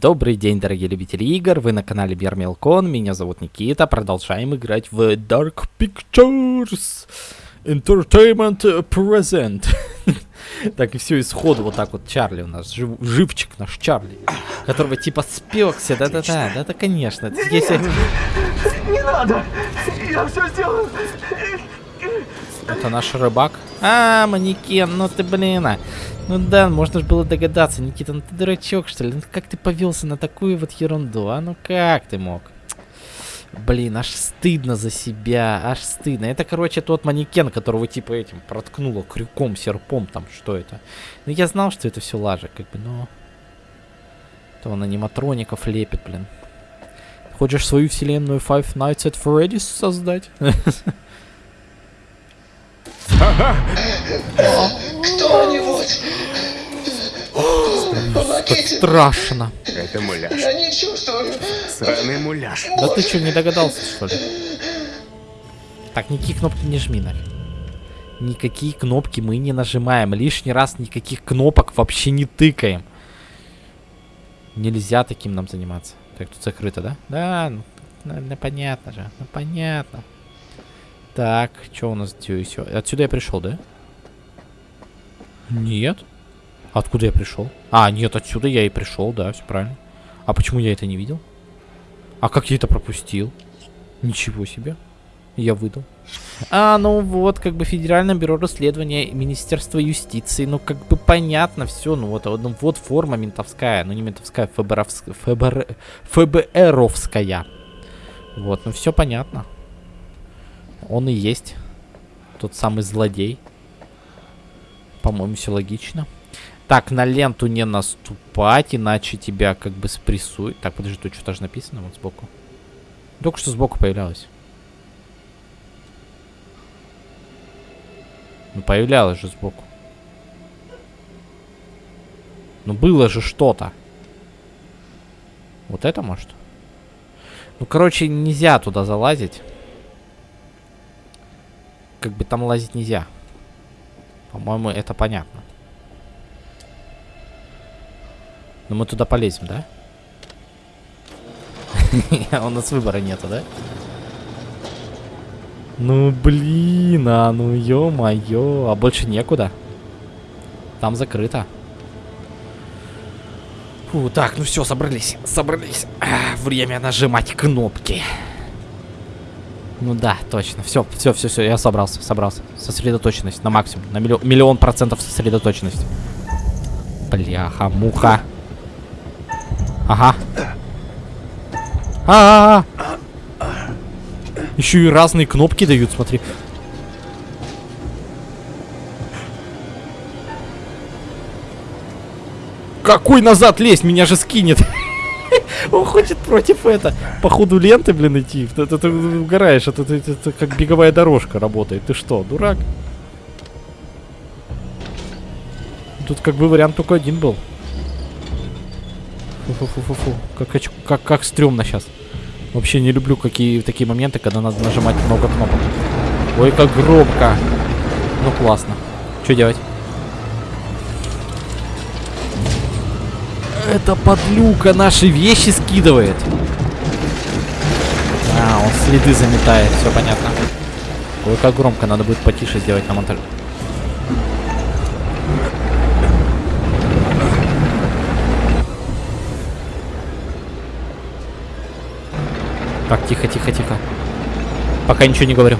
Добрый день, дорогие любители игр, вы на канале Бермелкон, меня зовут Никита, продолжаем играть в Dark Pictures Entertainment Present. Так, и все, исходу вот так вот Чарли у нас, жив, живчик наш Чарли, которого типа спекся, да-да-да, да-да, конечно. Если... Не надо! Я все сделаю! Это наш рыбак. А, манекен, ну ты, блин, а. Ну да, можно же было догадаться, Никита, ну ты дурачок, что ли? Ну как ты повелся на такую вот ерунду, а? Ну как ты мог? Блин, аж стыдно за себя, аж стыдно. Это, короче, тот манекен, которого типа этим проткнуло крюком, серпом, там, что это. Ну я знал, что это все лажа, как бы, но... То он аниматроников лепит, блин. Хочешь свою вселенную Five Nights at Freddy's создать? Кто-нибудь! Помогите! страшно. Это муляж. Я не чувствую! Сраный муляж. Да ты что, не догадался, что ли? Так, никакие кнопки не жми, нафиг. Никакие кнопки мы не нажимаем. Лишний раз никаких кнопок вообще не тыкаем. Нельзя таким нам заниматься. Так, тут закрыто, да? Да, ну, ну, ну, понятно же. Ну, понятно. Так, что у нас здесь? Отсюда я пришел, да? Нет. Откуда я пришел? А, нет, отсюда я и пришел, да, все правильно. А почему я это не видел? А как я это пропустил? Ничего себе. Я выдал. А, ну вот, как бы Федеральное бюро расследования Министерства юстиции. Ну, как бы понятно все. Ну, вот, ну, вот форма ментовская. Ну, не ментовская, ФБРовская. ФБР... ФБРовская. Вот, ну все понятно. Он и есть. Тот самый злодей. По-моему, все логично. Так, на ленту не наступать, иначе тебя как бы спрессуют. Так, подожди, тут что-то же написано вот сбоку. Только что сбоку появлялось. Ну, появлялось же сбоку. Ну, было же что-то. Вот это, может? Ну, короче, нельзя туда залазить. Как бы там лазить нельзя. По-моему, это понятно. Но мы туда полезем, да? У нас выбора нету, да? Ну, блин, а ну ё-моё. А больше некуда. Там закрыто. Фу, так, ну все, собрались, собрались. А, время нажимать кнопки. Ну да, точно. Все, все, все, все, я собрался, собрался. Сосредоточенность на максимум. На миллион, миллион процентов сосредоточенность. Бляха, муха. Ага. А, -а, -а, Еще и разные кнопки дают, смотри. Какой назад лезть? Меня же скинет. Он хочет против это. По ходу ленты, блин, идти. Ты, ты, ты угораешь. Это, это, это как беговая дорожка работает. Ты что, дурак? Тут как бы вариант только один был. Фу-фу-фу-фу-фу. Как, как, как стрёмно сейчас. Вообще не люблю какие такие моменты, когда надо нажимать много кнопок. Ой, как громко. Ну, классно. Что делать? Это подлюка наши вещи скидывает. А, он следы заметает, все понятно. Ой, как громко, надо будет потише сделать на монтаже. Так, тихо, тихо, тихо. Пока ничего не говорю.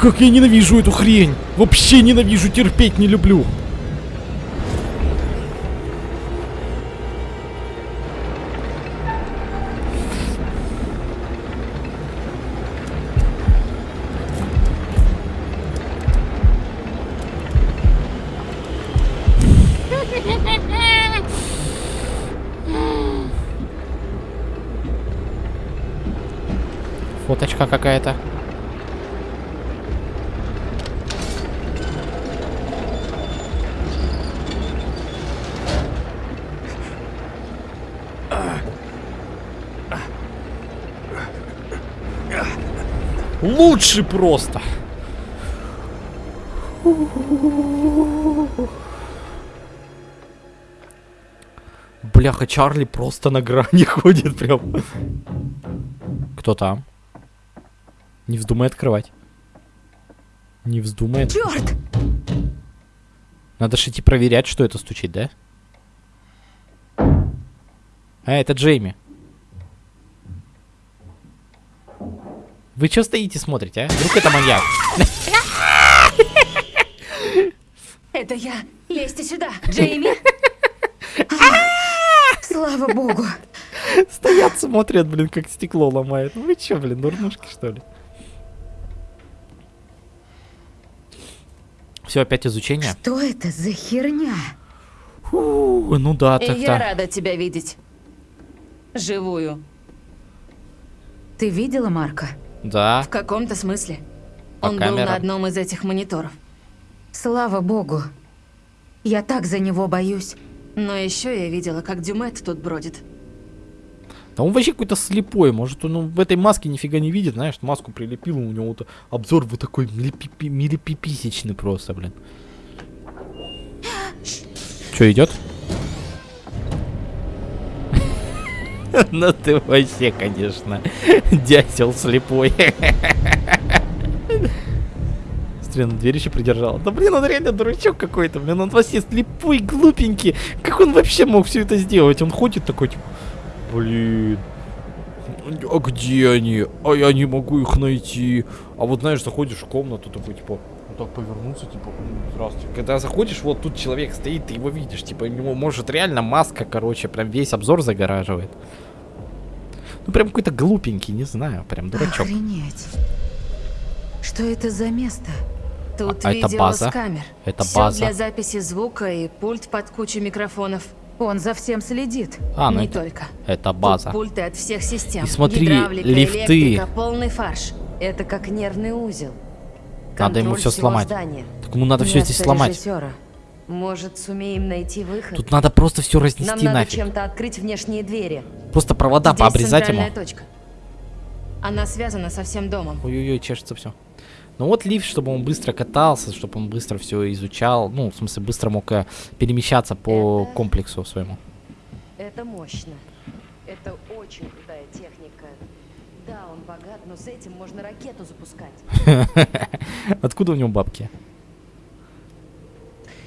Как я ненавижу эту хрень! Вообще ненавижу, терпеть не люблю. Лучший просто. Бляха, Чарли просто на грани ходит прям. Кто там? Не вздумай открывать. Не вздумай. Черт! Надо же идти проверять, что это стучит, да? А, это Джейми. Вы что стоите, смотрите, а? Вдруг это маньяк? Это я. Лезьте сюда, Джейми. А, Слава богу. Стоят, смотрят, блин, как стекло ломает. Вы чё, блин, дурнушки, что ли? Все, опять изучение? Что это за херня? Фу, ну да, так я рада тебя видеть. Живую. Ты видела Марка? Да. В каком-то смысле. По Он был камерам. на одном из этих мониторов. Слава богу. Я так за него боюсь. Но еще я видела, как Дюмет тут бродит. Да он вообще какой-то слепой. Может, он в этой маске нифига не видит, знаешь, маску прилепил, у него вот обзор вот такой милипипи- милипиписечный просто, блин. Что, идет? Ну ты вообще, конечно, дятел слепой. Он дверь еще придержал. Да блин, он реально дурачок какой-то, блин, он вообще слепой, глупенький. Как он вообще мог все это сделать? Он ходит такой, типа, блин, а где они? А я не могу их найти. А вот знаешь, заходишь в комнату, такой, типа, так повернуться, типа, «М, здравствуйте. Когда заходишь, вот тут человек стоит, ты его видишь, типа, у него может реально маска, короче, прям весь обзор загораживает. Ну, прям какой-то глупенький, не знаю, прям дурачок. Охренеть. Что это за место? Тут А это видео база? с камер. Это Всё база? для записи звука и пульт под кучей микрофонов. Он за всем следит. А, ну Не это, только. это Тут база. пульты от всех систем. И смотри, Гидравлика, лифты. электрика, полный фарш. Это как нервный узел. Надо ему всего сломать. здания. Так ему надо все здесь сломать. режиссера. Может, сумеем найти выход? Тут надо просто все Нам разнести надо нафиг. чем-то открыть внешние двери. Просто провода Здесь пообрезать ему. точка. Она связана со всем домом. Ой-ой-ой, чешется все. Ну вот лифт, чтобы он быстро катался, чтобы он быстро все изучал. Ну, в смысле, быстро мог э, перемещаться по Это- комплексу своему. Это мощно. Это очень крутая техника. Да, он богат, но с этим можно ракету запускать. Откуда у него бабки?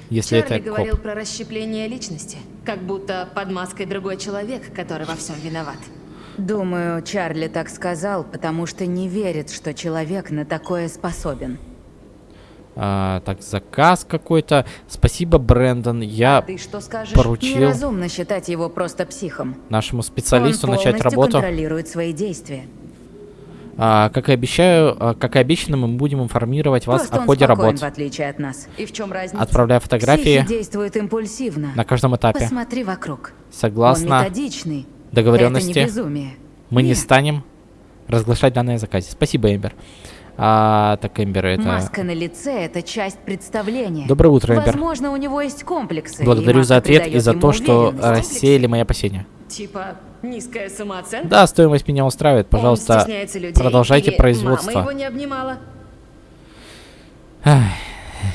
Если Чарли это говорил про расщепление личности, как будто под маской другой человек, который во всем виноват. Думаю, Чарли так сказал, потому что не верит, что человек на такое способен. А, так, заказ какой-то. Спасибо, Брэндон. Я Ты что скажешь? поручил Неразумно считать его просто психом. нашему специалисту Он начать полностью работу. контролирует свои действия. А, как и обещаю, а, как и обещано, мы будем информировать вас Просто о ходе спокоен, работ, в отличие от нас. И в чем разница? отправляя фотографии Психи действуют импульсивно. на каждом этапе. Посмотри вокруг. Согласно договоренности, не мы не Нет. станем разглашать данные о заказе. Спасибо, Эмбер. А, так, Эмбер, это... Маска на лице – это часть представления. Доброе утро, Эмбер. Возможно, у него есть комплексы. Благодарю за ответ и за то, что рассеяли мои опасения. Типа низкая самооценка? Да, стоимость меня устраивает. Пожалуйста, людей, продолжайте производство. Мама его не обнимала.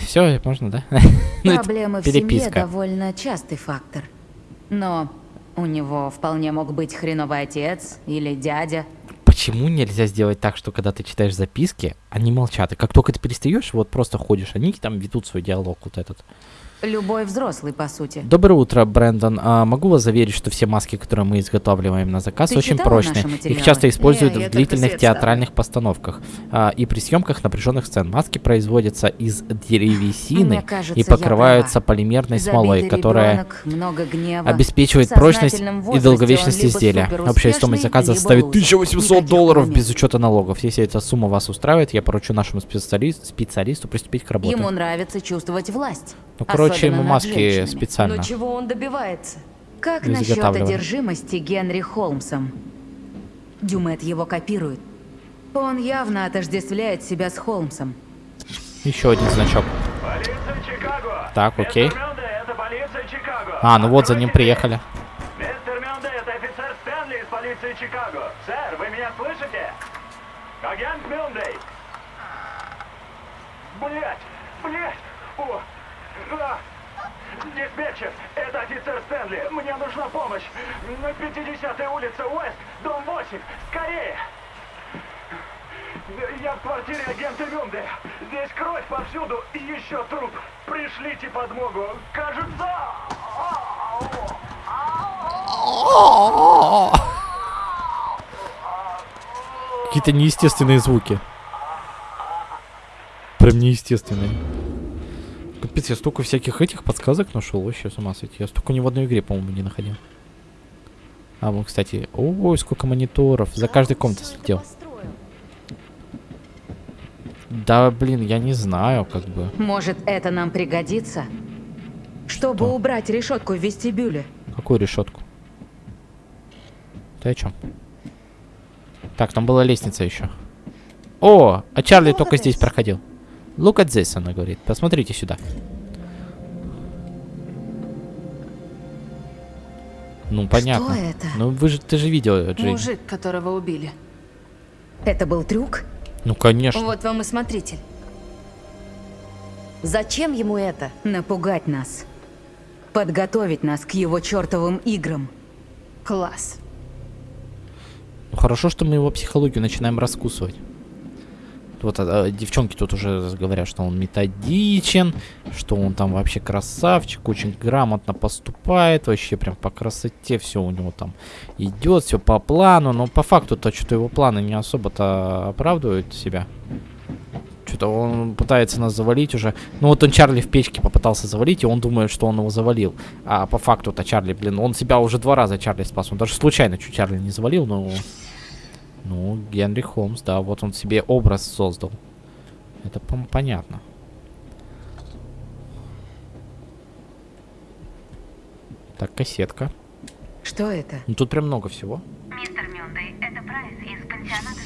Все, можно, да? Ну, Проблемы в семье довольно частый фактор. Но у него вполне мог быть хреновый отец или дядя. Почему нельзя сделать так, что когда ты читаешь записки, они молчат, и как только ты перестаешь, вот просто ходишь, они там ведут свой диалог вот этот. Любой взрослый, по сути. Доброе утро, Брэндон. А, могу вас заверить, что все маски, которые мы изготавливаем на заказ, Ты очень прочные. Их часто используют Не, в длительных театральных постановках а, и при съемках напряженных сцен. Маски производятся из древесины кажется, и покрываются полимерной смолой, которая гнева. обеспечивает прочность и долговечность изделия. Общая стоимость заказа составит лузер. 1800 Никаких долларов без учета налогов. Если эта сумма вас устраивает, я поручу нашему специали- специалисту приступить к работе. Ему нравится чувствовать власть. Ну, короче, особенно ему маски специально. Но чего он добивается? Как насчет одержимости Генри Холмсом? Дюмет его копирует. Он явно отождествляет себя с Холмсом. Еще один значок. Полиция Чикаго! Так, окей. А, ну вот за ним приехали. Мистер Мюнде, это офицер Стэнли из полиции Чикаго! Сэр, вы меня слышите? Мистер Мюнде, это офицер Стэнли из полиции Чикаго! Откройте дверь! Мистер Мюнде, это офицер Стэнли из полиции Чикаго! Сэр, вы меня слышите? Агент Мюндей! Блять! Блять! О! А! Диспетчер! Это офицер Стэнли! Мне нужна помощь! На 50-й улице Уэст, дом 8! Скорее! Я в квартире агента Мюнде. Здесь кровь повсюду и еще труп. Пришлите подмогу. Кажется... Какие-то неестественные звуки. Прям неестественные. Капец, я столько всяких этих подсказок нашел, вообще с ума сойти. Я столько ни в одной игре, по-моему, не находил. А, вот, кстати, ой, сколько мониторов. За каждой комнатой слетел. Построил. Да, блин, я не знаю, как бы. Может, это нам пригодится? Чтобы Что? убрать решетку в вестибюле. Какую решетку? Ты о чем? Так, там была лестница еще. О, а Чарли Look только здесь проходил. Look at this, она говорит. Посмотрите сюда. Ну, понятно. это? Ну, вы же, ты же видел, Джейн. Мужик, которого убили. Это был трюк? Ну, конечно. Вот вам и смотритель. Зачем ему это? Напугать нас. Подготовить нас к его чертовым играм. Класс. Ну, хорошо, что мы его психологию начинаем раскусывать. Вот а, а, девчонки тут уже говорят, что он методичен, что он там вообще красавчик, очень грамотно поступает, вообще прям по красоте все у него там идет, все по плану, но по факту-то что-то его планы не особо-то оправдывают себя. Что-то он пытается нас завалить уже. Ну вот он Чарли в печке попытался завалить, и он думает, что он его завалил. А по факту-то Чарли, блин, он себя уже два раза Чарли спас. Он даже случайно чуть Чарли не завалил, но... Ну, Генри Холмс, да, вот он себе образ создал. Это по понятно. Так, кассетка. Что это? Ну тут прям много всего. Мистер Мюндей, это Прайс из пансионата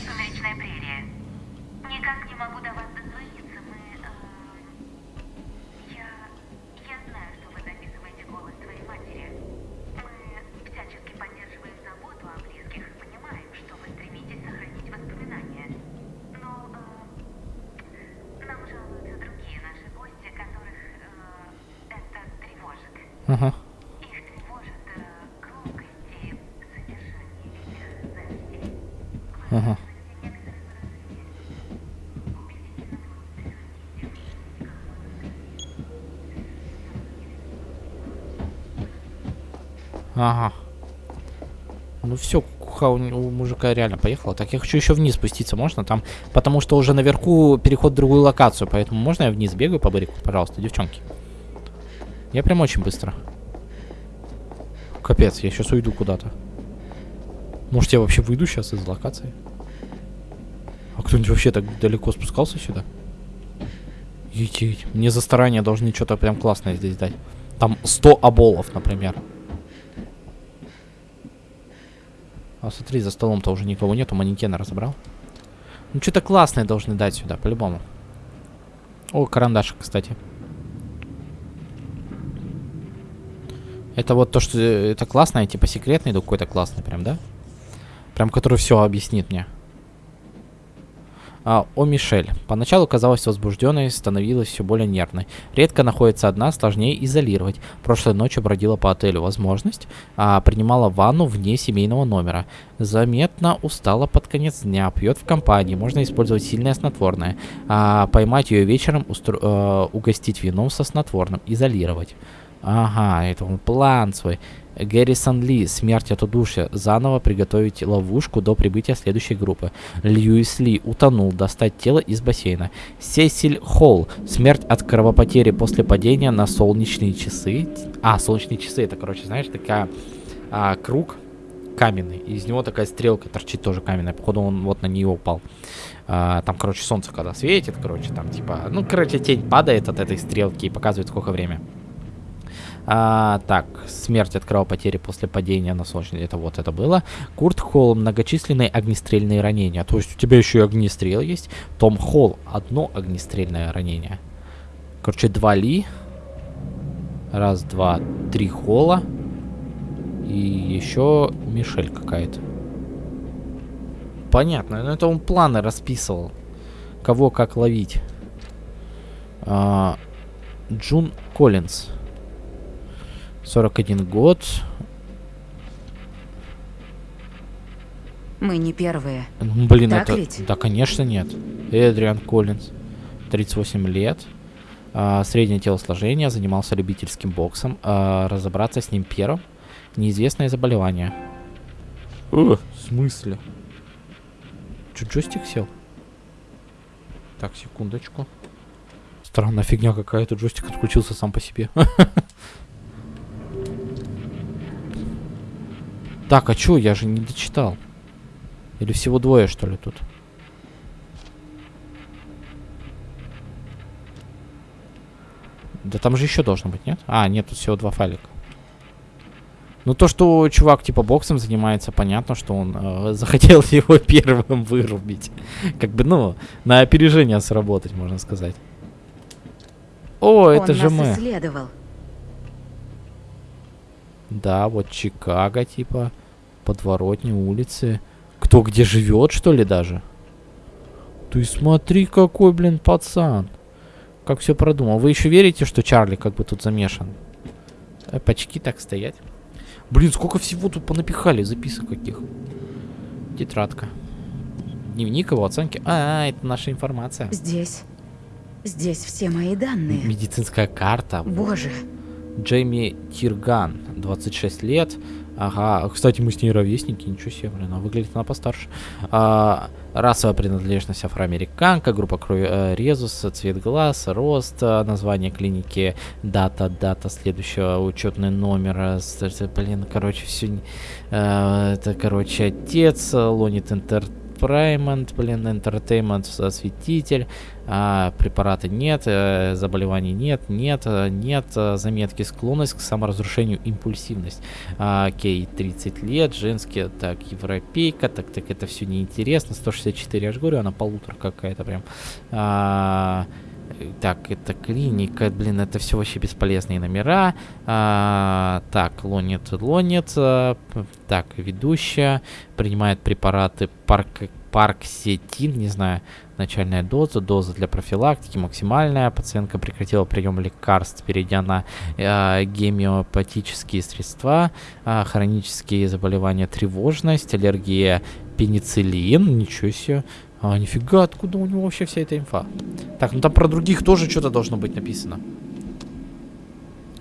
Ага. Ну все, куха у, у мужика реально поехала. Так, я хочу еще вниз спуститься, можно там? Потому что уже наверху переход в другую локацию, поэтому можно я вниз бегаю по барику, пожалуйста, девчонки? Я прям очень быстро. Капец, я сейчас уйду куда-то. Может, я вообще выйду сейчас из локации? А кто-нибудь вообще так далеко спускался сюда? Етить. Мне за старание должны что-то прям классное здесь дать. Там 100 оболов, например. А смотри, за столом-то уже никого нету, манекена разобрал. Ну, что-то классное должны дать сюда, по-любому. О, карандашик, кстати. Это вот то, что э, это классное, типа секретный, да какой-то классный прям, да? Прям который все объяснит мне. А, о Мишель. Поначалу казалась возбужденной, становилась все более нервной. Редко находится одна, сложнее изолировать. Прошлой ночью бродила по отелю. Возможность. А, принимала ванну вне семейного номера. Заметно устала под конец дня. Пьет в компании. Можно использовать сильное снотворное. А, поймать ее вечером, устро- э, угостить вином со снотворным. Изолировать. Ага, это он план свой. Гэррисон Ли, смерть от удушья. Заново приготовить ловушку до прибытия следующей группы. Льюис Ли утонул, достать тело из бассейна. Сесиль Холл, смерть от кровопотери после падения на солнечные часы. А, солнечные часы, это, короче, знаешь, такая а, круг каменный. Из него такая стрелка торчит тоже каменная. Походу он вот на нее упал. А, там, короче, солнце когда светит, короче, там типа... Ну, короче, тень падает от этой стрелки и показывает, сколько время. А, так, смерть от кровопотери после падения на солнечный. Это вот это было. Курт Холл, многочисленные огнестрельные ранения. То есть у тебя еще и огнестрел есть. Том Холл, одно огнестрельное ранение. Короче, два Ли. Раз, два, три Холла. И еще Мишель какая-то. Понятно. Ну это он планы расписывал. Кого как ловить. А, Джун Коллинз. 41 год. Мы не первые. Ну, Блин, Так это... ведь? Да, конечно, нет. Эдриан Коллинз. 38 лет. а, среднее телосложение. Занимался любительским боксом. а, разобраться с ним первым. Неизвестное заболевание. О, в смысле? Чё, джойстик сел? Так, секундочку. Странная фигня какая-то. Джойстик отключился сам по себе. Так, а чё, я же не дочитал. Или всего двое, что ли, тут? Да там же еще должно быть, нет? А, нет, тут всего два файлика. Ну, то, что чувак типа боксом занимается, понятно, что он э, захотел его первым вырубить. Как бы, ну, на опережение сработать, можно сказать. О, это Он же нас мы. исследовал. Да, вот Чикаго, типа, подворотни, улицы. Кто где живет, что ли, даже? Ты смотри, какой, блин, пацан. Как все продумал. Вы еще верите, что Чарли как бы тут замешан? Опачки так стоять. Блин, сколько всего тут понапихали, записок каких. Тетрадка. Дневник его оценки. А, это наша информация. Здесь. Здесь все мои данные. Медицинская карта. Боже, Джейми Тирган, 26 лет. Ага, кстати, мы с ней ровесники, ничего себе, блин, а выглядит она постарше. А, расовая принадлежность афроамериканка, группа крови э, резус, цвет глаз, рост, э, название клиники, дата, дата следующего, учетный номер, э, блин, короче, все, это, короче, отец, Лонит Entertainment, блин, Entertainment, осветитель, а, препараты нет, э, заболеваний нет, нет, э, нет, э, заметки склонность к саморазрушению, импульсивность. А, окей, 30 лет, женские, так, европейка, так, так, это все неинтересно, 164, я же говорю, она полутора какая-то прям. А, так, это клиника, блин, это все вообще бесполезные номера. А, так, лонит, лонит. а, так, ведущая принимает препараты парк, парксетин, не знаю, начальная доза, доза для профилактики, максимальная. Пациентка прекратила прием лекарств, перейдя на э, гемиопатические средства, а, хронические заболевания, тревожность, аллергия, пенициллин, ничего себе. А, нифига, откуда у него вообще вся эта инфа? Так, ну там про других тоже что-то должно быть написано.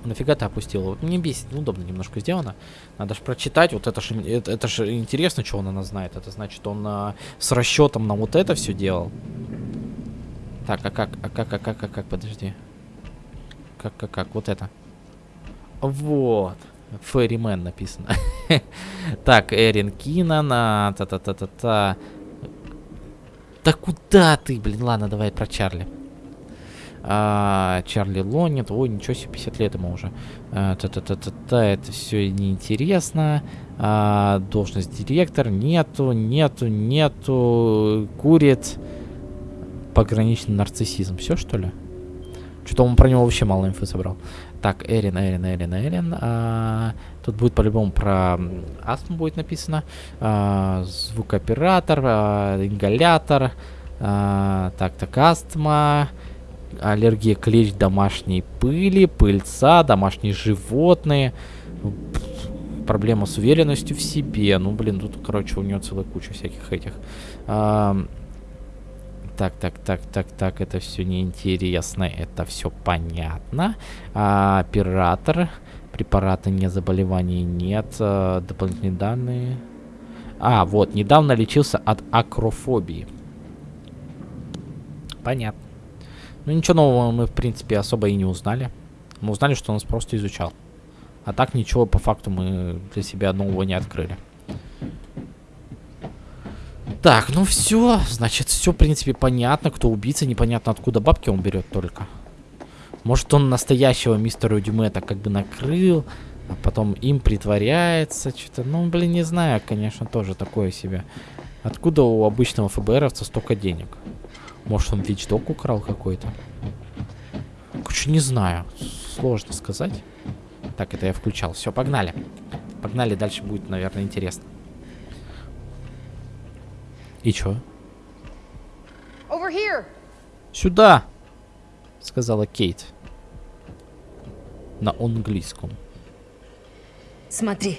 Нафига ты опустил? Вот мне бесит, неудобно немножко сделано. Надо же прочитать, вот это же это, это ж интересно, что он о нас знает. Это значит, он а, с расчетом на вот это все делал. Так, а как, а как, а как, а как, подожди. Как, как, как, вот это. Вот. Ферримен написано. так, Эрин Кинан, а, та-та-та-та-та. Да куда ты, блин, ладно, давай про Чарли. А, Чарли Лонит, ой, ничего себе, 50 лет ему уже. А, Та-та-та-та-та, это все неинтересно. А, должность директор, нету, нету, нету, курит. Пограничный нарциссизм, все что ли? Что-то он про него вообще мало инфы собрал. Так, Эрин, Эрин, Эрин, Эрин. А, тут будет по-любому про астму будет написано. А, звукооператор, а, ингалятор. А, так, так, астма. Аллергия клещ домашней пыли, пыльца, домашние животные. Проблема с уверенностью в себе. Ну, блин, тут, короче, у нее целая куча всяких этих. Ам, так, так, так, так, так, это все неинтересно, это все понятно. А, оператор, препараты не заболеваний нет, а, дополнительные данные. А, вот, недавно лечился от акрофобии. Понятно. Ну, ничего нового мы, в принципе, особо и не узнали. Мы узнали, что он нас просто изучал. А так ничего по факту мы для себя нового не открыли. Так, ну все, значит, все, в принципе, понятно, кто убийца, непонятно, откуда бабки он берет только. Может, он настоящего мистера Дюмета как бы накрыл, а потом им притворяется, что-то, ну, блин, не знаю, конечно, тоже такое себе. Откуда у обычного ФБРовца столько денег? Может, он вичдок украл какой-то? Короче, не знаю, сложно сказать. Так, это я включал, все, погнали. Погнали, дальше будет, наверное, интересно. И чё? Сюда! Сказала Кейт. На английском. Смотри.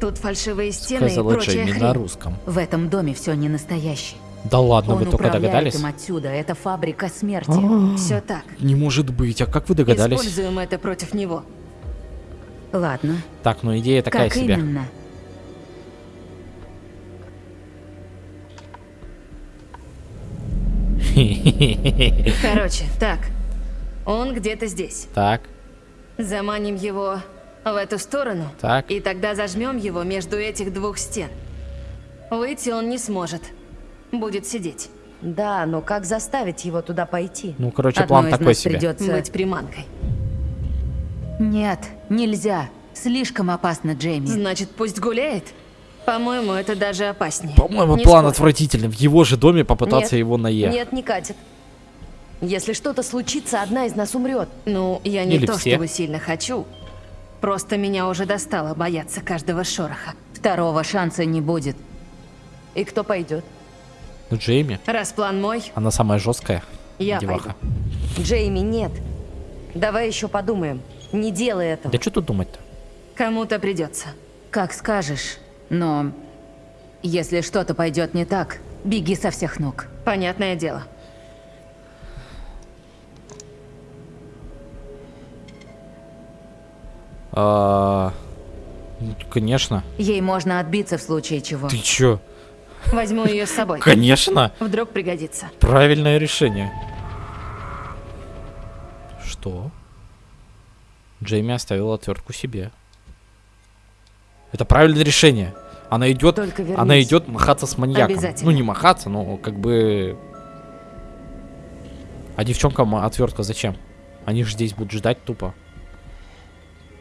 Тут фальшивые стены и Сказала прочая Джейми хрень. на русском. В этом доме все не настоящее. Да ладно, Он вы только догадались? им отсюда. Это фабрика смерти. Все так. Не может быть, а как вы догадались? Используем это против него. Ладно. Так, ну идея такая как себе. именно? Короче, так. Он где-то здесь. Так, Заманим его в эту сторону. Так. И тогда зажмем его между этих двух стен. Выйти он не сможет. Будет сидеть. Да, но как заставить его туда пойти? ну короче, Одной план из такой нас себе. придется... Быть приманкой. Нет, нельзя. Слишком опасно, Джейми. Значит, пусть гуляет. По-моему, это даже опаснее. По-моему, план спорю. отвратительный. В его же доме попытаться Нет. его наехать. Нет, не катит. Если что-то случится, одна из нас умрет. Ну, я не Или то все. чтобы сильно хочу. Просто меня уже достало бояться каждого шороха. Второго шанса не будет. И кто пойдет? Ну, Джейми, Раз план мой, она самая жесткая. Я деваха. Джейми, нет. Давай еще подумаем. Не делай этого. Да что тут думать-то? кому-то придется. Как скажешь. Но если что-то пойдет не так, беги со всех ног. Понятное дело. А, ну, Конечно. Ей можно отбиться в случае чего. Ты чё? Возьму ее с собой. Конечно. Вдруг пригодится. Правильное решение. Что? Джейми оставила отвертку себе. Это правильное решение. Она идет, она идет махаться с маньяком. Ну не махаться, но как бы. А девчонкам отвертка зачем? Они же здесь будут ждать тупо,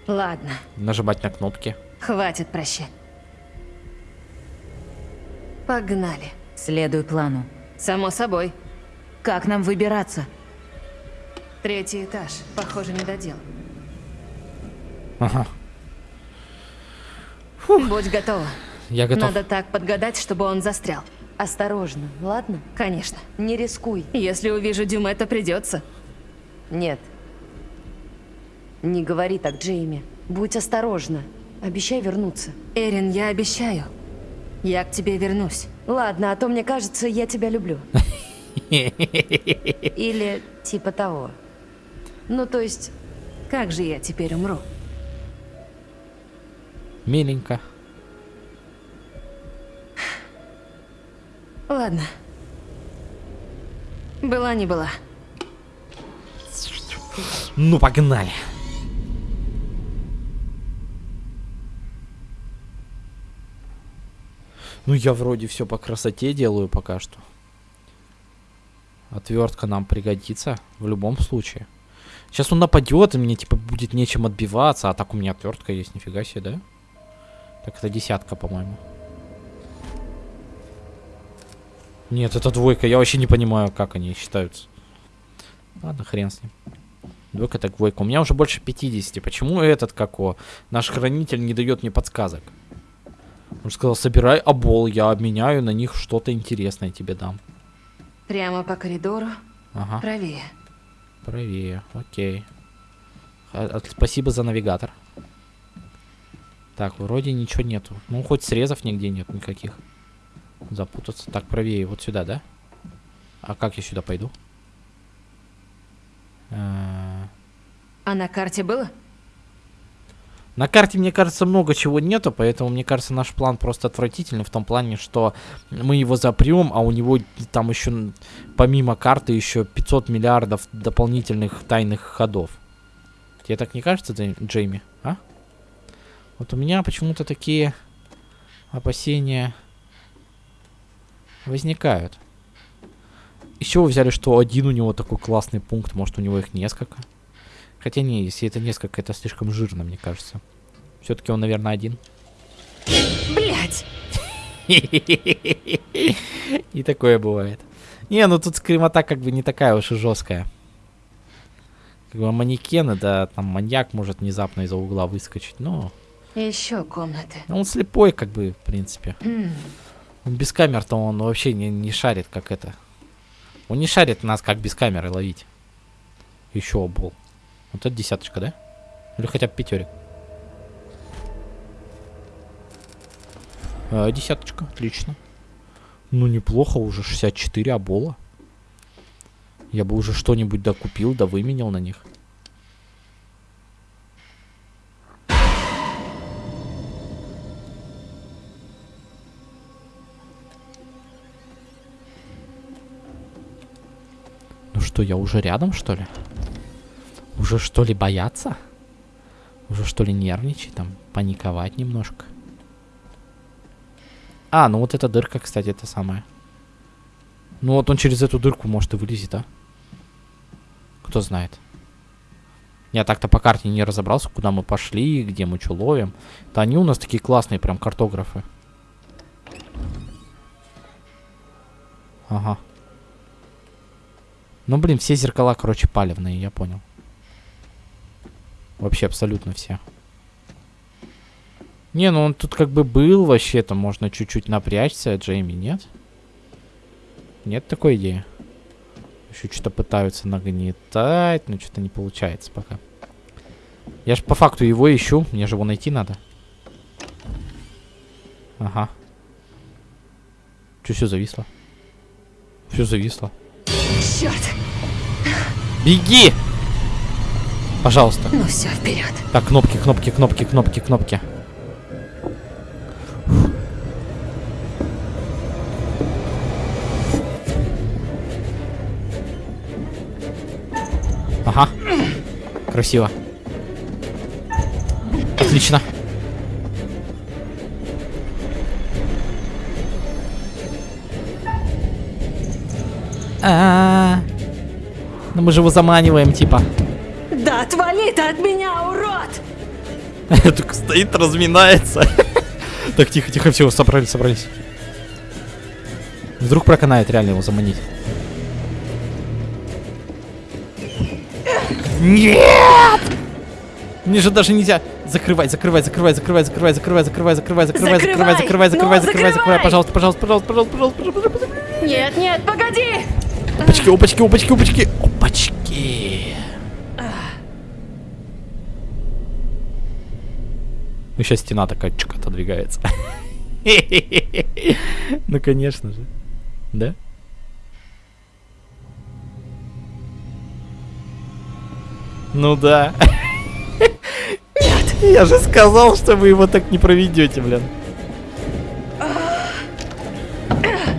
Ладно, нажимать на кнопки. хватит прощать. Погнали. Следуй плану. Само собой. Как нам выбираться? Третий этаж. Похоже, не додел. Ага, Будь готова. я готов. Надо так подгадать, чтобы он застрял. Осторожно, ладно? Конечно. Не рискуй. Если увижу Дюмета, придется. Нет. Не говори так, Джейми. Будь осторожна. Обещай вернуться. Эрин, я обещаю. Я к тебе вернусь. Ладно, а то мне кажется, я тебя люблю. Или типа того. Ну, то есть, Как же я теперь умру? Миленько. Ладно. Была не была. Ну погнали. Ну я вроде все по красоте делаю пока что. Отвертка нам пригодится в любом случае. Сейчас он нападет, и мне типа будет нечем отбиваться, а так у меня отвертка есть, нифига себе, да? Так это десятка, по-моему. Нет, это двойка. Я вообще не понимаю, как они считаются. Ладно, хрен с ним. Двойка так двойка. У меня уже больше 50. Почему этот, как о, наш хранитель не дает мне подсказок? Он сказал, собирай обол, я обменяю на них что-то интересное тебе дам. Прямо по коридору. Ага, Правее. правее, окей. Ха- от- Спасибо за навигатор. Так, вроде ничего нету. Ну, хоть срезов нигде нет никаких. Запутаться. Так, правее, вот сюда, да? А как я сюда пойду? Э, А на карте было? На карте, мне кажется, много чего нету, поэтому, мне кажется, наш план просто отвратительный в том плане, что мы его запрем, а у него там еще, помимо карты, еще 500 миллиардов дополнительных тайных ходов. Тебе так не кажется, Джей- Джейми? А? Вот у меня почему-то такие опасения возникают. Еще вы взяли, что один у него такой классный пункт, может у него их несколько. Хотя не, если это несколько, это слишком жирно, мне кажется. Все-таки он, наверное, один. Блять! И такое бывает. Не, ну тут скримота как бы не такая уж и жесткая. Как бы манекены, да, там маньяк может внезапно из-за угла выскочить, но... Еще комнаты. ну, он слепой, как бы, в принципе. Без камер-то он вообще не, не шарит, как это. Он не шарит нас, как без камеры ловить. Еще обол. Вот это десяточка, да? Или хотя бы пятерик. А, десяточка, отлично. Ну, неплохо, уже 64 обола. Я бы уже что-нибудь докупил, да выменял на них. Что, я уже рядом, что ли? Уже что ли бояться? Уже что ли нервничать, там, паниковать немножко? А, ну вот эта дырка, кстати, это самое. Ну вот он через эту дырку может и вылезет, а? Кто знает. Я так-то по карте не разобрался, куда мы пошли, где мы что ловим. Да они у нас такие классные прям картографы. Ага. Ну, блин, все зеркала, короче, палевные, я понял. Вообще абсолютно все. Не, ну он тут как бы был вообще-то, можно чуть-чуть напрячься, Джейми, нет? Нет такой идеи? Еще что-то пытаются нагнетать, но что-то не получается пока. Я же по факту его ищу, мне же его найти надо. Ага. Че все зависло? Все зависло. Черт! Беги! Пожалуйста. Ну все, вперед. Так, кнопки, кнопки, кнопки, кнопки, кнопки. Ага. Красиво. Отлично. А, -а, -а. Ну мы же его заманиваем, типа. Да отвали ты от меня, урод! Только стоит, разминается. Так, тихо, тихо, все, собрались, собрались. Вдруг проканает реально его заманить. Нет! Мне же даже нельзя. Закрывай, закрывай, закрывай, закрывай, закрывай, закрывай, закрывай, закрывай, закрывай, закрывай, закрывай, закрывай, закрывай, закрывай, пожалуйста, пожалуйста, пожалуйста, пожалуйста, пожалуйста, пожалуйста. Нет, нет, погоди! Опачки, опачки, опачки, опачки, опачки. Ну, сейчас стена такая чик отодвигается. Ну, конечно же. Да? Ну да. Нет. Я же сказал, что вы его так не проведете, блин.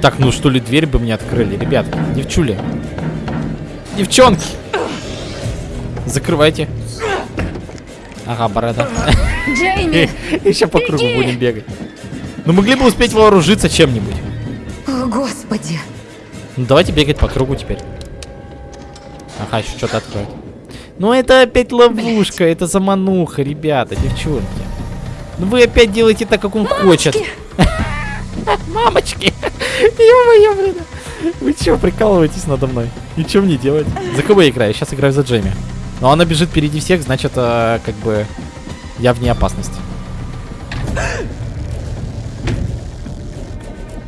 Так, ну что ли, дверь бы мне открыли, ребятки, девчули. Девчонки! Закрывайте. Ага, борода. Джейми! Еще по кругу будем бегать. Ну могли бы успеть вооружиться чем-нибудь. О, господи. Ну давайте бегать по кругу теперь. Ага, еще что-то откроет. Ну это опять ловушка, это замануха, ребята, девчонки. Ну вы опять делаете так, как он хочет. Мамочки! Ё-моё, блин. Вы чего прикалываетесь надо мной? И что мне делать? За кого я играю? Сейчас играю за Джейми. Но она бежит впереди всех, значит, э, как бы я вне опасности.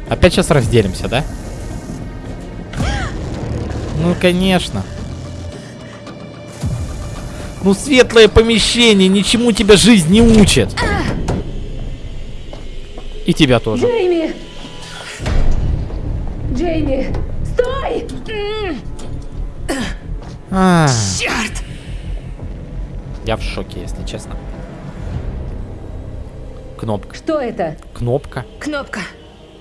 Опять сейчас разделимся, да? Ну, конечно. Ну, светлое помещение, ничему тебя жизнь не учит. И тебя тоже. Джейми! Джейми! Стой! А, Черт! Я в шоке, если честно. Кнопка. Что это? Кнопка. Кнопка.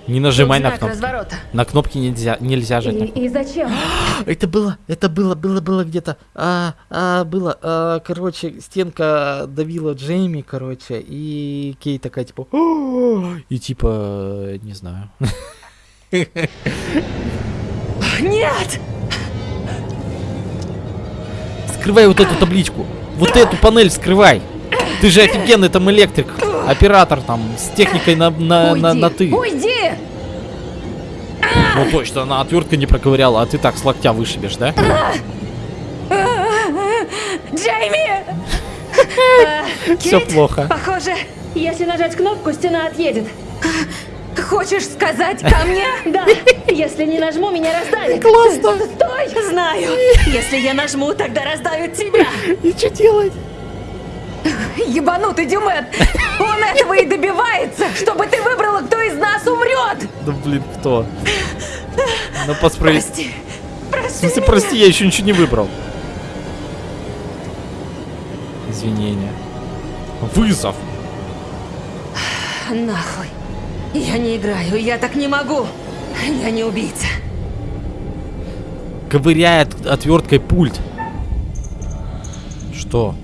Не нажимай на знак кнопку. разворота. На кнопки нельзя, нельзя жать. И, и зачем? Это было, это было, было, было где-то. А, а, было. А, короче, стенка давила Джейми, короче, и Кей такая типа. И типа, не знаю. Нет! Скрывай вот эту табличку. Вот эту панель скрывай. Ты же офигенный там электрик. Оператор там с техникой на, на, на, Уйди! на ты. Уйди! Ну точно, она отвертка не проковыряла, а ты так с локтя вышибешь, да? Джейми! Все плохо. Похоже, если нажать кнопку, стена отъедет. Хочешь сказать ко мне? Да, если не нажму, меня раздавит. Классно. Стой! Знаю. Если я нажму, тогда раздавит тебя. И что делать? Ебанутый Дюмет! Он этого и добивается, чтобы ты выбрала, кто из нас умрет! Да блин, кто? Ну, по справед- Прости, В прости смысле, меня. прости, я еще ничего не выбрал. Извинения. Вызов. Нахуй. Я не играю, я так не могу. Я не убийца. Ковыряет отверткой пульт. Что?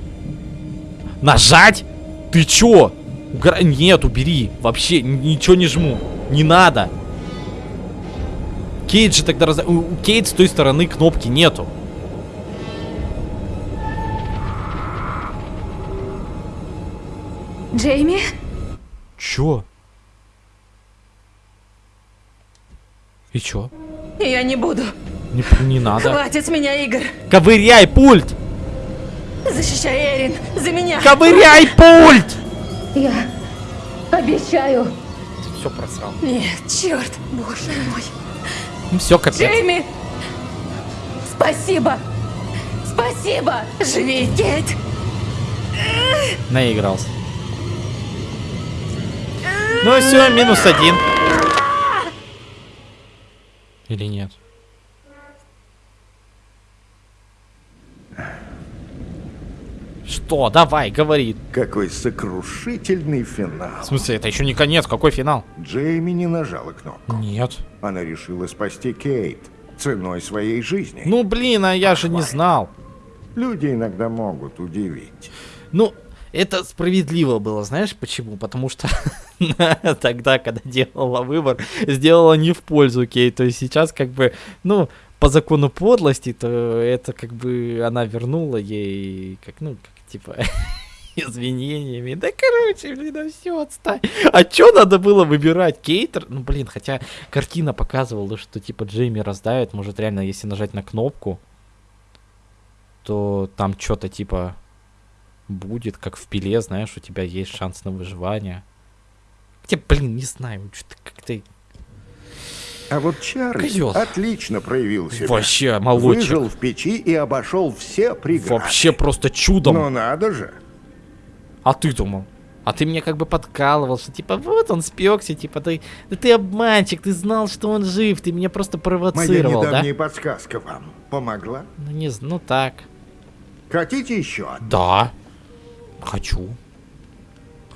Нажать? Ты чё? Угора- Нет, убери. Вообще ничего не жму. Не надо. Кейт же тогда раз... У у Кейт с той стороны кнопки нету. Джейми? Чё? И чё? Я не буду. Не, не надо. Хватит с меня игр. Ковыряй пульт! Защищай Эрин. За меня. Ковыряй пульт! Я обещаю. Все просрал. Нет, черт. Боже мой. Ну все, капец. Джейми! Спасибо! Спасибо! Живи, Кейт. Наигрался. Ну все, минус один. Или нет? Что? Давай, говори. Какой сокрушительный финал. В смысле, это еще не конец, какой финал? Джейми не нажала кнопку. Нет. Она решила спасти Кейт ценой своей жизни. Ну блин, а я же не знал. Люди иногда могут удивить. Ну, это справедливо было, знаешь почему? Потому что тогда, когда делала выбор, сделала не в пользу Кей. То есть сейчас как бы, ну, по закону подлости, то это как бы она вернула ей, как, ну, как типа извинениями. Да короче, блин, да все, отстань. А чё надо было выбирать? Кейтер? Ну, блин, хотя картина показывала, что типа Джейми раздавит. Может, реально, если нажать на кнопку, то там что-то типа будет, как в пиле, знаешь, у тебя есть шанс на выживание. Хотя, блин, не знаю, что-то как-то А вот Чарльз Козёл. отлично проявил себя. вообще молодчик. Выжил в печи и обошел все преграды. Вообще просто чудом. Ну надо же. А ты думал? А ты мне как бы подкалывал, что типа вот он спекся, типа ты, да ты обманщик, ты знал, что он жив, ты меня просто Моя провоцировал, да? недавняя подсказка вам помогла? Ну не, ну так. Хотите еще одну? Да. Хочу.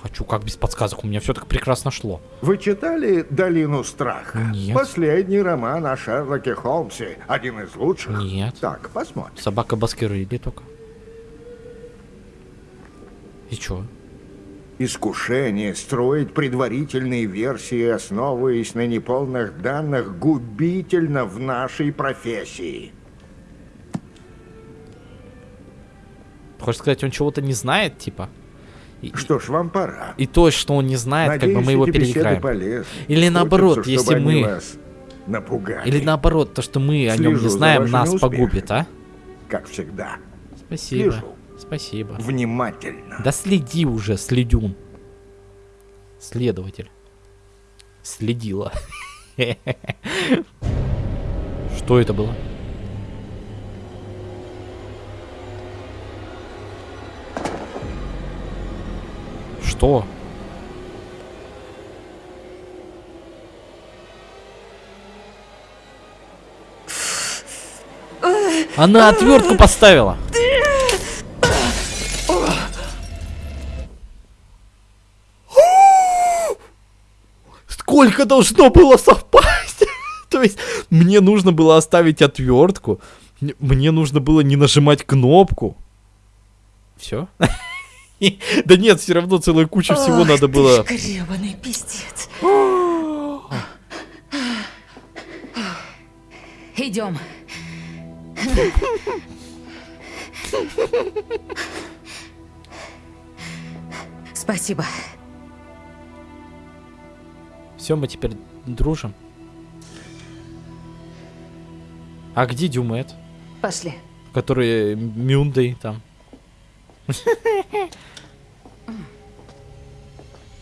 Хочу, как без подсказок, у меня все так прекрасно шло. Вы читали «Долину страха»? Нет. Последний роман о Шерлоке Холмсе. Один из лучших. Нет. Так, посмотрим. Собака Баскервилли только. И чё? Искушение строить предварительные версии, основываясь на неполных данных, губительно в нашей профессии. Хочешь сказать, он чего-то не знает, типа? И, Что ж, вам пора. и то, что он не знает, как бы Надеюсь, мы его переиграем. полезны. Или наоборот, если мы- вас напугали. Или наоборот, то, что мы о нем Слежу не знаем, нас успехами. погубит, а? Как всегда. Спасибо. Слежу. Спасибо. Внимательно. Да следи уже, следюн. Следователь. Следила. Что это было? Что? Она отвертку поставила. Сколько должно было совпасть? То есть мне нужно было оставить отвертку. Мне нужно было не нажимать кнопку. Все? Да нет, все равно целая куча всего надо было. гребаный пиздец. Идем. Спасибо. Все, мы теперь дружим. А где Дюмет? Пошли. Который Мюндой там.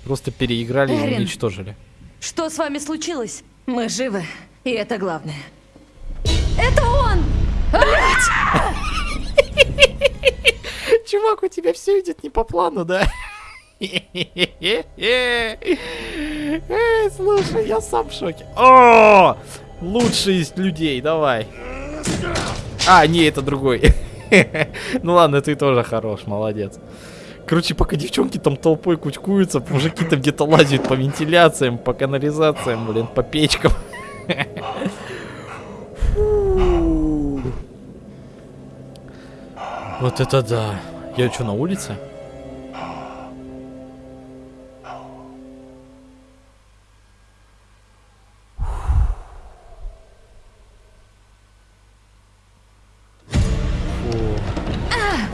Просто переиграли и уничтожили. Что с вами случилось? Мы живы, и это главное. Это он! Чувак, у тебя все идет не по плану, да? Эй, слушай, я сам в шоке. О, лучший из людей, давай. А, не, это другой. Ну ладно, ты тоже хорош, молодец. Короче, пока девчонки там толпой кучкуются, мужики там где-то лазят по вентиляциям, по канализациям, блин, по печкам. Вот это да. Я что, на улице?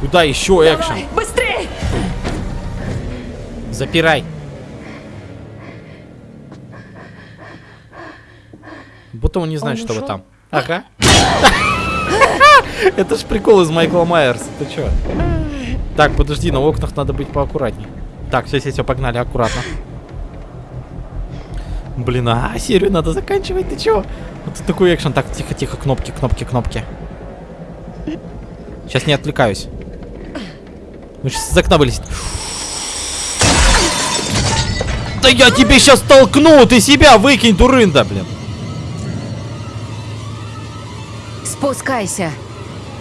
Куда еще экшен? Быстрей! Запирай. Будто он не знает, Он что вы ушел? там. Ага. Это ж прикол из Майкла Майерса. Ты чё? Так, подожди, на окнах надо быть поаккуратней. Так, все, все, все, погнали, аккуратно. Блин, а серию надо заканчивать, ты чё? Вот тут такой экшен. Так, тихо, тихо, кнопки, кнопки, кнопки. Сейчас не отвлекаюсь. Ну, сейчас из окна вылезет. Да я тебе сейчас толкну! Ты себя выкинь, дурында, блин. Спускайся.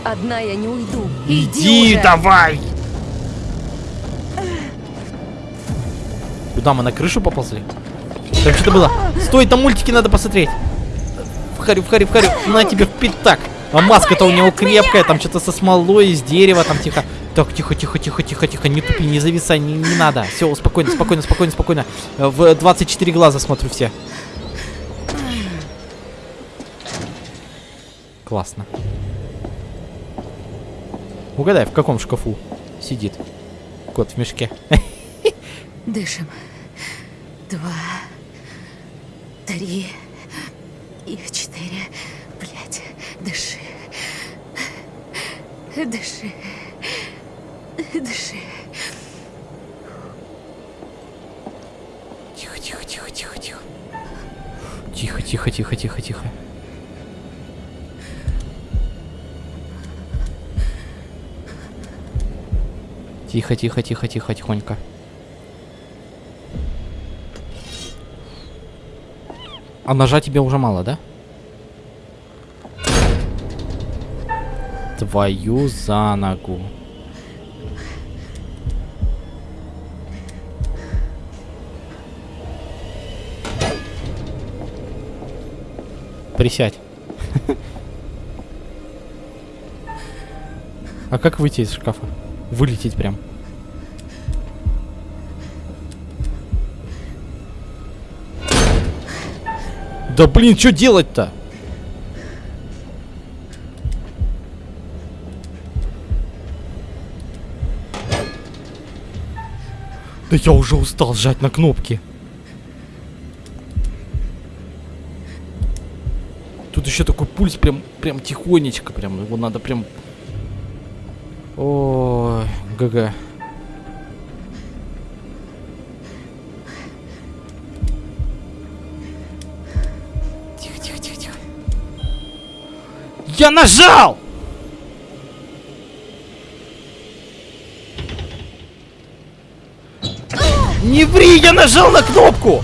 Одна я не уйду. Иди, уже. давай! Куда мы на крышу поползли? Там что-то было. Стой, там мультики надо посмотреть. Вхарю, вхарю, вхарю. На тебе в пятак. А маска-то у него крепкая, там что-то со смолой, из дерева, там тихо. Так, тихо, тихо, тихо, тихо, тихо, не тупи, не зависай, не, не надо. Все, спокойно, спокойно, спокойно, спокойно. Э, В 24 глаза смотрю все. Классно. Угадай, в каком шкафу сидит кот в мешке. Дышим. Два. Три. И четыре. Блять. Дыши. Дыши. Дыши. Тихо, тихо, тихо, тихо, тихо. Тихо, тихо, тихо, тихо, тихо. Тихо, тихо, тихо, тихо, тихонько. А ножа тебе уже мало, да? Твою за ногу. Присядь. А как выйти из шкафа? Вылететь прям. Да блин, что делать-то? Да я уже устал жать на кнопки. Пульс прям, прям тихонечко, прям его надо прям. Ой, ГГ. Тихо, тихо, тихо, тихо. Я нажал! Не ври, я нажал на кнопку!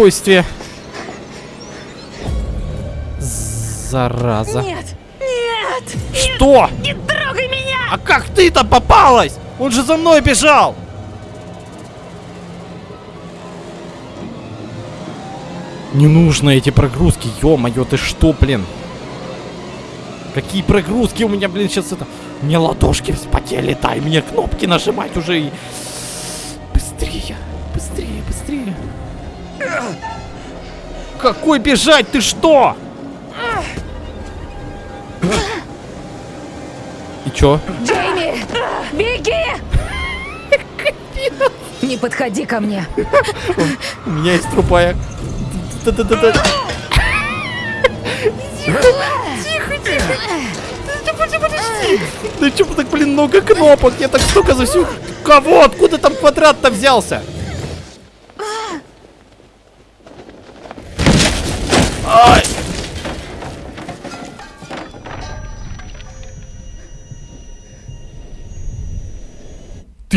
Спокойствие. Зараза. Нет! Нет! Что? Не трогай меня! А как ты-то попалась? Он же за мной бежал. Не нужно эти прогрузки, ё-моё, ты что, блин? Какие прогрузки у меня, блин, сейчас это... Меня ладошки вспотели, дай мне кнопки нажимать уже и... Какой бежать, ты что? И чё? Джейми! Беги! Не подходи ко мне. У меня есть трупая. Да-да-да-да. Тихо, тихо. Да подожди. Да чё так, блин, много кнопок? Я так столько за всю... Кого? Откуда там квадрат-то взялся?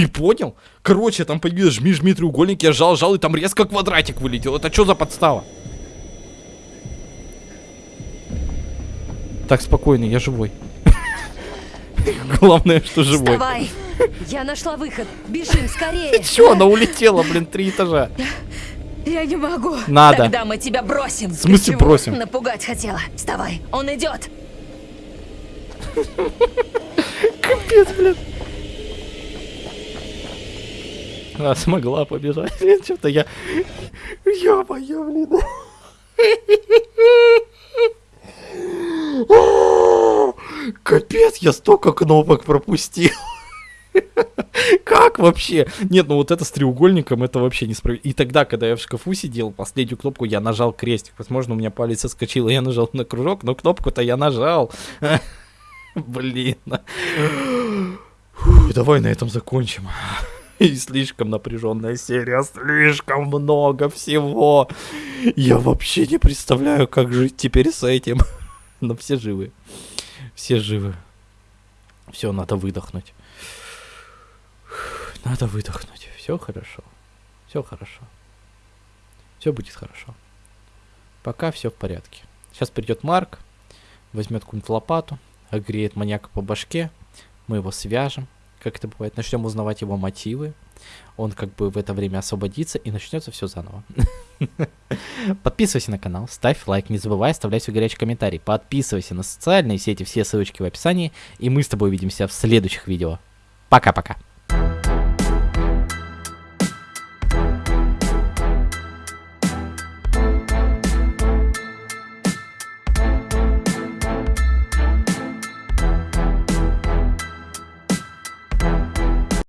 Ты понял? Короче, там появилось жми, жми треугольник, я жал, жал, и там резко квадратик вылетел. Это что за подстава? Так, спокойно, я живой. Главное, что живой. Вставай! Я нашла выход. Бежим скорее. Чё, она улетела, блин, три этажа. Я не могу. Надо. Тогда мы тебя бросим. В смысле бросим? Напугать хотела. Вставай, он идет. Капец, блин. А, смогла побежать. Что-то я... Ё-моё, блин. Капец, я столько кнопок пропустил. Как вообще? Нет, ну вот это с треугольником, это вообще несправедливо. И тогда, когда я в шкафу сидел, последнюю кнопку я нажал крестик. Возможно, у меня палец соскочил, и я нажал на кружок, но кнопку-то я нажал. Блин. Фу, давай на этом закончим. И слишком напряженная серия, слишком много всего. Я вообще не представляю, как жить теперь с этим. Но все живы. Все живы. Все, надо выдохнуть. Надо выдохнуть. Все хорошо. Все хорошо. Все будет хорошо. Пока все в порядке. Сейчас придет Марк, возьмет какую-нибудь лопату, огреет маньяка по башке, мы его свяжем, как это бывает, начнем узнавать его мотивы, он как бы в это время освободится и начнется все заново. Подписывайся на канал, ставь лайк, не забывай оставлять свой горячий комментарий, подписывайся на социальные сети, все ссылочки в описании, и мы с тобой увидимся в следующих видео. Пока-пока.